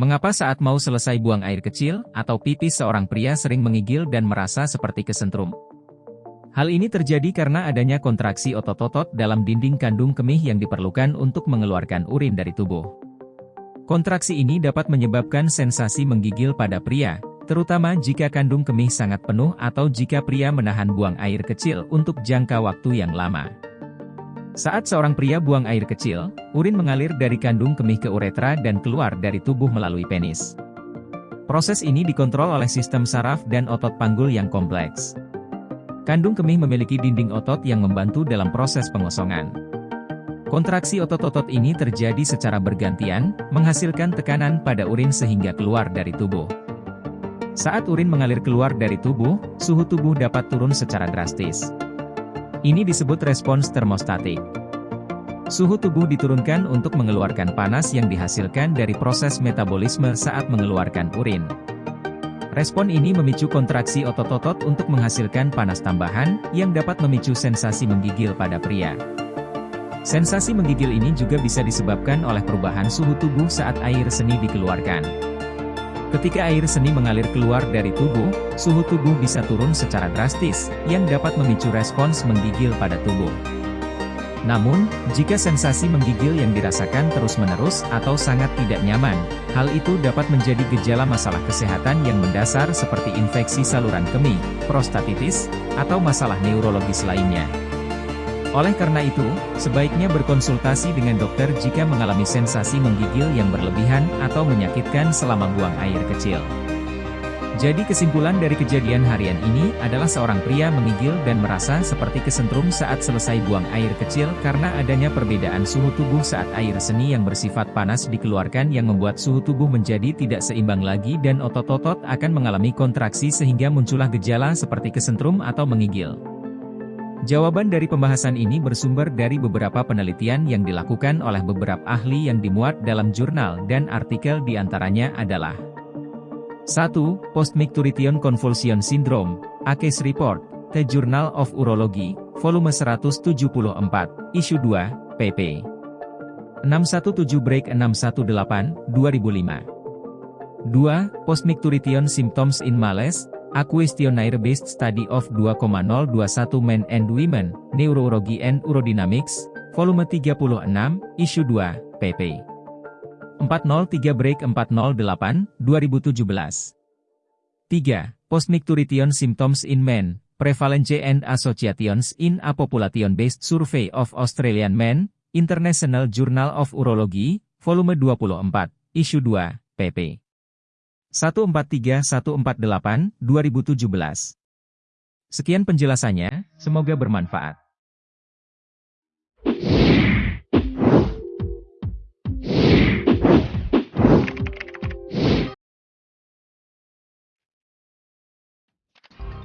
Mengapa saat mau selesai buang air kecil atau pipis seorang pria sering menggigil dan merasa seperti kesentrum? Hal ini terjadi karena adanya kontraksi otot-otot dalam dinding kandung kemih yang diperlukan untuk mengeluarkan urin dari tubuh. Kontraksi ini dapat menyebabkan sensasi menggigil pada pria, terutama jika kandung kemih sangat penuh atau jika pria menahan buang air kecil untuk jangka waktu yang lama. Saat seorang pria buang air kecil, urin mengalir dari kandung kemih ke uretra dan keluar dari tubuh melalui penis. Proses ini dikontrol oleh sistem saraf dan otot panggul yang kompleks. Kandung kemih memiliki dinding otot yang membantu dalam proses pengosongan. Kontraksi otot-otot ini terjadi secara bergantian, menghasilkan tekanan pada urin sehingga keluar dari tubuh. Saat urin mengalir keluar dari tubuh, suhu tubuh dapat turun secara drastis. Ini disebut respons termostatik. Suhu tubuh diturunkan untuk mengeluarkan panas yang dihasilkan dari proses metabolisme saat mengeluarkan urin. Respon ini memicu kontraksi otot-otot untuk menghasilkan panas tambahan, yang dapat memicu sensasi menggigil pada pria. Sensasi menggigil ini juga bisa disebabkan oleh perubahan suhu tubuh saat air seni dikeluarkan. Ketika air seni mengalir keluar dari tubuh, suhu tubuh bisa turun secara drastis, yang dapat memicu respons menggigil pada tubuh. Namun, jika sensasi menggigil yang dirasakan terus-menerus atau sangat tidak nyaman, hal itu dapat menjadi gejala masalah kesehatan yang mendasar seperti infeksi saluran kemih, prostatitis, atau masalah neurologis lainnya. Oleh karena itu, sebaiknya berkonsultasi dengan dokter jika mengalami sensasi menggigil yang berlebihan atau menyakitkan selama buang air kecil. Jadi kesimpulan dari kejadian harian ini adalah seorang pria menggigil dan merasa seperti kesentrum saat selesai buang air kecil karena adanya perbedaan suhu tubuh saat air seni yang bersifat panas dikeluarkan yang membuat suhu tubuh menjadi tidak seimbang lagi dan otot-otot akan mengalami kontraksi sehingga muncullah gejala seperti kesentrum atau menggigil. Jawaban dari pembahasan ini bersumber dari beberapa penelitian yang dilakukan oleh beberapa ahli yang dimuat dalam jurnal dan artikel di antaranya adalah 1. Postmicturition Convulsion Syndrome, ACES Report, The Journal of Urology, volume 174, issue 2, pp. 617 break 618, 2005. 2. Postmicturition Symptoms in Males, A questionnaire-based study of 2,021 men and women, Neurology and Urodynamics, volume 36, issue 2, pp. 403 break 408, 2017. 3. Postmicturition symptoms in men, prevalence and associations in a population-based survey of Australian men, International Journal of Urology, volume 24, issue 2, pp. 143-148, 2017. Sekian penjelasannya, semoga bermanfaat.